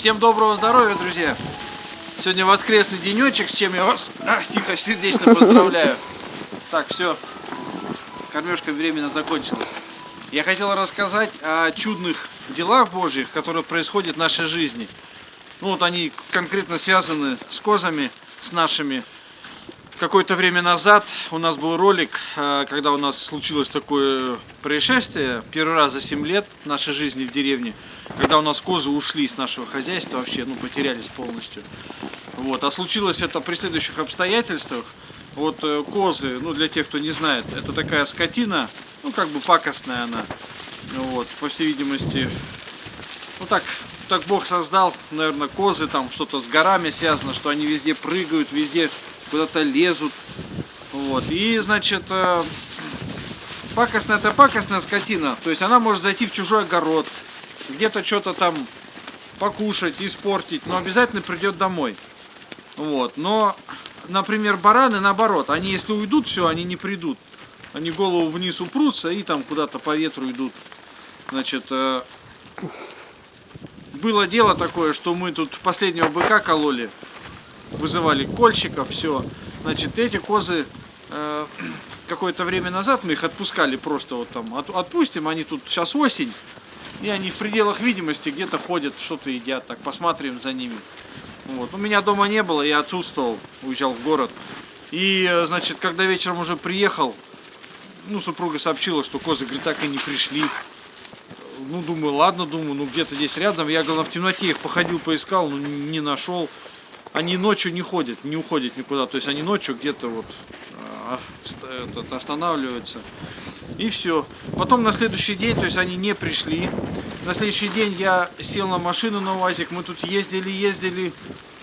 Всем доброго здоровья, друзья! Сегодня воскресный денечек, с чем я вас а, тихо, сердечно поздравляю. Так, все, кормежка временно закончилась. Я хотел рассказать о чудных делах Божьих, которые происходят в нашей жизни. Ну вот они конкретно связаны с козами, с нашими. Какое-то время назад у нас был ролик, а, когда у нас случилось такое происшествие, первый раз за 7 лет нашей жизни в деревне, когда у нас козы ушли с нашего хозяйства вообще, ну потерялись полностью. Вот. А случилось это при следующих обстоятельствах. Вот э, козы, ну для тех, кто не знает, это такая скотина, ну как бы пакостная она. Вот, по всей видимости, ну так, так Бог создал, наверное, козы там что-то с горами связано, что они везде прыгают, везде куда-то лезут. Вот. И, значит, э, пакостная это пакостная скотина. То есть она может зайти в чужой огород, где-то что-то там покушать, испортить, но обязательно придет домой. Вот. Но, например, бараны наоборот, они если уйдут, все, они не придут. Они голову вниз упрутся и там куда-то по ветру идут. Значит, э, было дело такое, что мы тут последнего быка кололи, вызывали кольщиков, все. Значит, эти козы э, какое-то время назад мы их отпускали просто вот там, от, отпустим, они тут сейчас осень, и они в пределах видимости где-то ходят, что-то едят, так посмотрим за ними. Вот. У меня дома не было, я отсутствовал, уезжал в город. И, э, значит, когда вечером уже приехал, ну, супруга сообщила, что козы, говорит, так и не пришли. Ну, думаю, ладно, думаю, ну, где-то здесь рядом. Я, главное, в темноте их походил, поискал, но не нашел. Они ночью не ходят, не уходят никуда. То есть они ночью где-то вот а, этот, останавливаются. И все. Потом на следующий день, то есть они не пришли. На следующий день я сел на машину на УАЗик. Мы тут ездили, ездили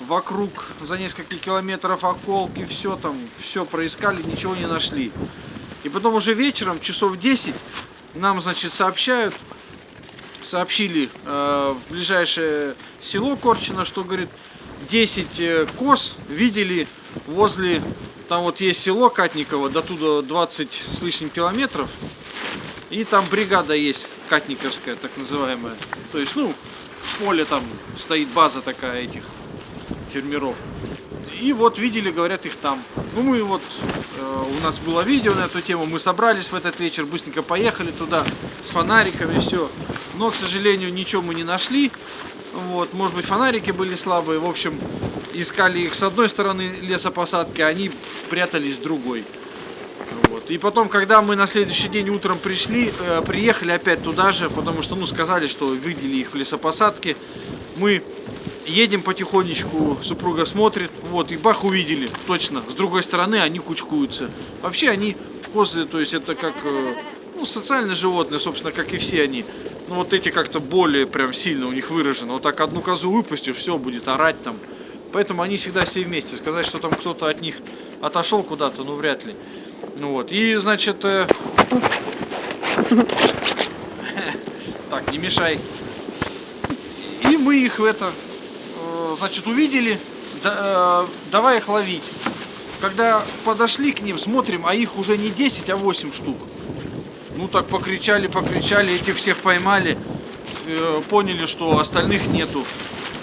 вокруг за несколько километров околки, все там, все проискали, ничего не нашли. И потом уже вечером, часов 10, нам, значит, сообщают, сообщили э, в ближайшее село Корчино, что, говорит, 10 э, коз видели возле там вот есть село Катниково, до туда 20 с лишним километров. И там бригада есть Катниковская, так называемая. То есть, ну, в поле там стоит база такая этих фермеров. И вот видели, говорят, их там. Ну, мы вот, э, у нас было видео на эту тему, мы собрались в этот вечер, быстренько поехали туда с фонариками, все. Но, к сожалению, ничего мы не нашли. Вот, может быть, фонарики были слабые. В общем, искали их с одной стороны лесопосадки, а они прятались с другой. Вот. И потом, когда мы на следующий день утром пришли, э, приехали опять туда же, потому что, ну, сказали, что видели их в лесопосадке, мы едем потихонечку, супруга смотрит, вот, и бах, увидели, точно, с другой стороны они кучкуются. Вообще они, козы, то есть это как, э, ну, социальные животные, собственно, как и все они. Ну, вот эти как-то более прям сильно у них выражено. Вот так одну козу выпустишь, все, будет орать там, Поэтому они всегда все вместе. Сказать, что там кто-то от них отошел куда-то, ну вряд ли. Ну вот. И, значит... Э... Так, не мешай. И мы их это, э, значит, увидели. Да, э, давай их ловить. Когда подошли к ним, смотрим, а их уже не 10, а 8 штук. Ну так покричали, покричали, этих всех поймали. Э, поняли, что остальных нету.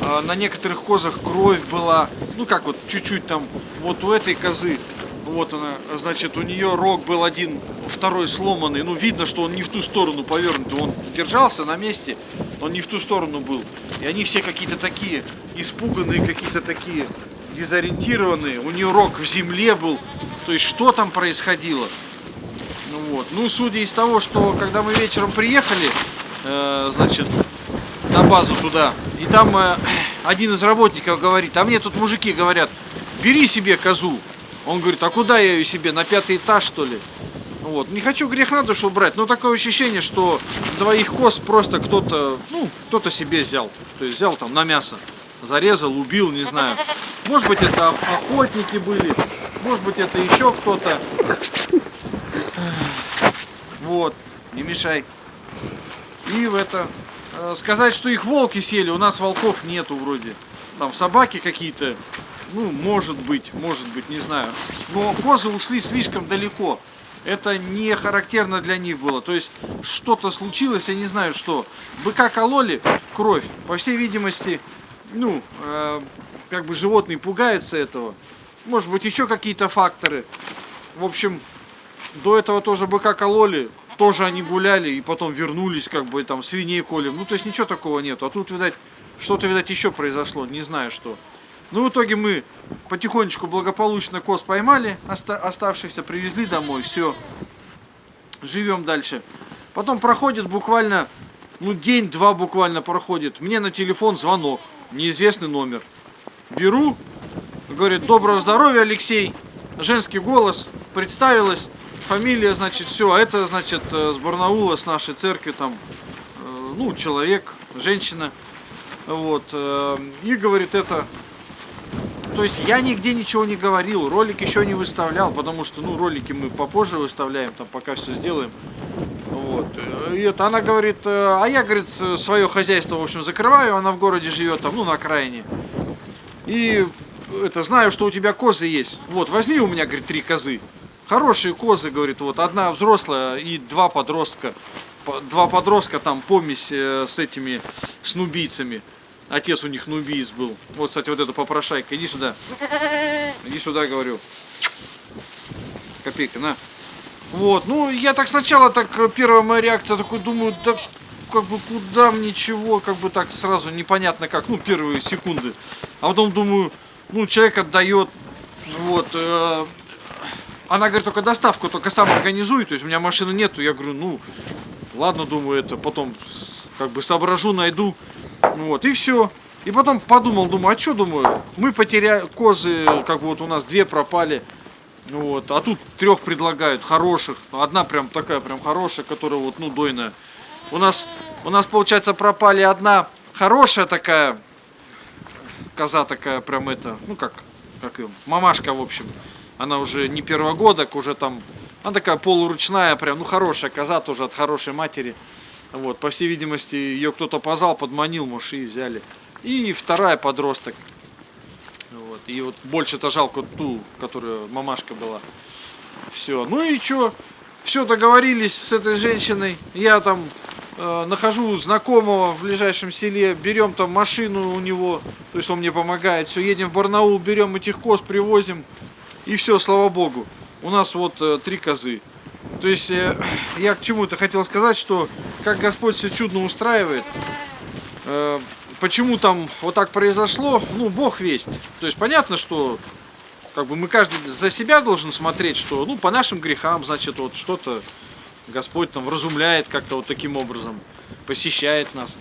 А, на некоторых козах кровь была, ну как вот чуть-чуть там, вот у этой козы, вот она, значит, у нее рог был один, второй сломанный, ну видно, что он не в ту сторону повернут, он держался на месте, он не в ту сторону был. И они все какие-то такие испуганные, какие-то такие дезориентированные, у нее рог в земле был, то есть что там происходило? Вот, ну судя из того, что когда мы вечером приехали, э, значит, на базу туда. И там э, один из работников говорит, а мне тут мужики говорят, бери себе козу. Он говорит, а куда я ее себе, на пятый этаж что ли? Вот. Не хочу грех на душу брать, но такое ощущение, что двоих коз просто кто-то, ну, кто-то себе взял. То есть взял там на мясо, зарезал, убил, не знаю. Может быть это охотники были, может быть это еще кто-то. Вот, не мешай. И в это Э, сказать, что их волки сели, у нас волков нету вроде. Там собаки какие-то, ну, может быть, может быть, не знаю. Но козы ушли слишком далеко. Это не характерно для них было. То есть что-то случилось, я не знаю что. Быка кололи, кровь. По всей видимости, ну, э, как бы животные пугаются этого. Может быть, еще какие-то факторы. В общем, до этого тоже быка кололи, тоже они гуляли и потом вернулись, как бы там свиней колем. Ну, то есть ничего такого нету. А тут, видать, что-то, видать, еще произошло, не знаю что. Ну, в итоге мы потихонечку благополучно коз поймали, оста оставшихся привезли домой, все, живем дальше. Потом проходит буквально, ну, день-два буквально проходит, мне на телефон звонок, неизвестный номер. Беру, говорит, доброго здоровья, Алексей, женский голос, представилась, фамилия, значит, все, а это, значит, э, с Барнаула, с нашей церкви, там, э, ну, человек, женщина, вот, э, и говорит, это то есть я нигде ничего не говорил, ролик еще не выставлял, потому что, ну, ролики мы попозже выставляем, там, пока все сделаем. Вот. И это она говорит, а я, говорит, свое хозяйство, в общем, закрываю, она в городе живет, там, ну, на окраине. И это, знаю, что у тебя козы есть. Вот, возьми у меня, говорит, три козы. Хорошие козы, говорит, вот, одна взрослая и два подростка. Два подростка, там, помесь э, с этими, с нубийцами. Отец у них нубиец был. Вот, кстати, вот эта попрошайка. Иди сюда. Иди сюда, говорю. Копейка, на. Вот, ну, я так сначала, так, первая моя реакция, такой, думаю, да, как бы, куда мне чего, как бы так сразу непонятно как, ну, первые секунды. А потом думаю, ну, человек отдает, вот, э, она говорит, только доставку, только сам организуй, то есть у меня машины нету, я говорю, ну, ладно, думаю, это потом, как бы, соображу, найду. Вот, и все. И потом подумал, думаю, а что думаю, мы потеряли, козы, как бы вот у нас две пропали, вот, а тут трех предлагают, хороших, одна прям такая прям хорошая, которая вот, ну, дойная. У нас, у нас, получается, пропали одна хорошая такая, коза такая прям это, ну, как, как ее, мамашка, в общем. Она уже не первогодок, уже там, она такая полуручная, прям, ну, хорошая коза тоже от хорошей матери. Вот, по всей видимости, ее кто-то позвал, подманил, может, и взяли. И вторая подросток. Вот, и вот больше-то жалко ту, которая мамашка была. Все. Ну и что? Все договорились с этой женщиной. Я там э, нахожу знакомого в ближайшем селе, берем там машину у него, то есть он мне помогает. Все, едем в Барнаул, берем этих коз, привозим. И все, слава богу. У нас вот э, три козы. То есть э, я к чему-то хотел сказать, что как Господь все чудно устраивает, э, почему там вот так произошло, ну, Бог весть. То есть понятно, что как бы мы каждый за себя должен смотреть, что, ну, по нашим грехам, значит, вот что-то Господь там разумляет как-то вот таким образом, посещает нас.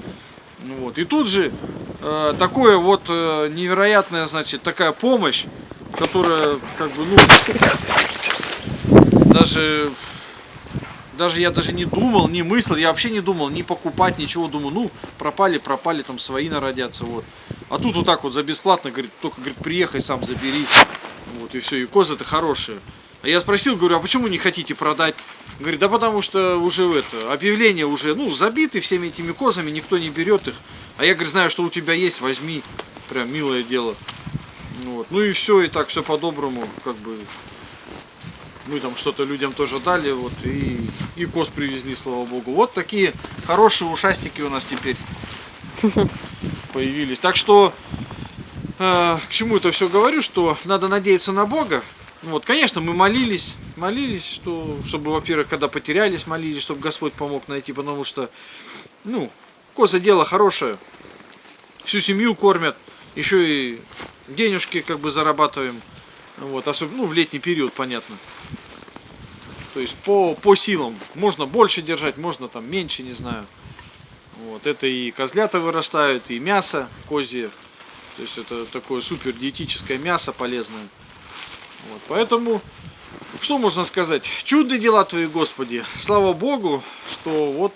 Ну, вот. И тут же э, такое вот э, невероятная, значит, такая помощь, которая, как бы, ну, даже даже я даже не думал, не мыслил, я вообще не думал ни покупать, ничего. Думаю, ну, пропали, пропали, там свои народятся, вот. А тут вот так вот за бесплатно, говорит, только, говорит, приехай сам забери. Вот, и все, и козы-то хорошие. А я спросил, говорю, а почему не хотите продать? Говорит, да потому что уже это, объявление уже, ну, забиты всеми этими козами, никто не берет их. А я, говорю, знаю, что у тебя есть, возьми. Прям милое дело. Вот. Ну и все, и так все по-доброму, как бы мы там что-то людям тоже дали, вот, и, и коз привезли, слава богу. Вот такие хорошие ушастики у нас теперь появились. Так что, э, к чему это все говорю, что надо надеяться на Бога. Вот, конечно, мы молились, молились, что, чтобы, во-первых, когда потерялись, молились, чтобы Господь помог найти, потому что, ну, коза дело хорошее, всю семью кормят, еще и денежки как бы зарабатываем, вот, особенно, ну, в летний период, понятно. То есть по, по силам. Можно больше держать, можно там меньше, не знаю. Вот, это и козлята вырастают, и мясо козье. То есть это такое супер диетическое мясо полезное. Вот, поэтому, что можно сказать? Чудные дела Твои, Господи. Слава Богу, что вот,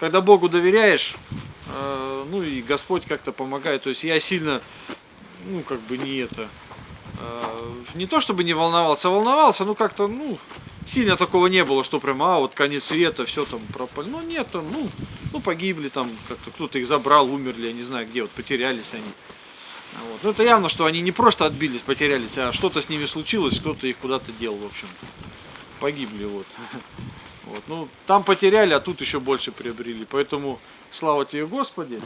когда Богу доверяешь, э, ну и Господь как-то помогает. То есть я сильно, ну как бы не это, э, не то чтобы не волновался, а волновался, ну как-то, ну, сильно такого не было, что прям, а, вот конец света, все там пропали. Ну, нет, ну, ну, погибли там, как-то кто-то их забрал, умерли, я не знаю где, вот потерялись они. Вот. Ну, это явно, что они не просто отбились, потерялись, а что-то с ними случилось, кто-то их куда-то дел, в общем. Погибли, вот. Ну, там потеряли, а тут еще больше приобрели. Поэтому, слава тебе, Господи.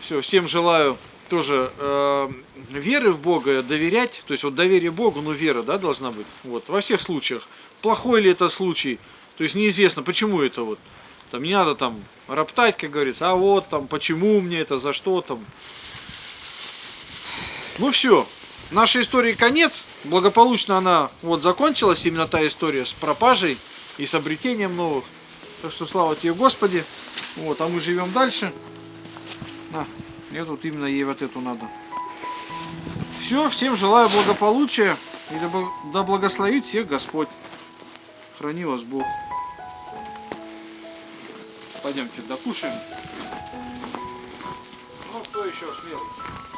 Все, всем желаю тоже э, веры в Бога, доверять, то есть вот доверие Богу, ну вера, да, должна быть, вот, во всех случаях. Плохой ли это случай, то есть неизвестно, почему это вот, там не надо там роптать, как говорится, а вот там, почему мне это, за что там. Ну все, нашей истории конец, благополучно она вот закончилась, именно та история с пропажей и с обретением новых. Так что слава тебе, Господи. Вот, а мы живем дальше. На, мне тут именно ей вот эту надо. Все, всем желаю благополучия. И да благословит всех Господь. Храни вас Бог. Пойдемте докушаем. Ну, кто еще смелый?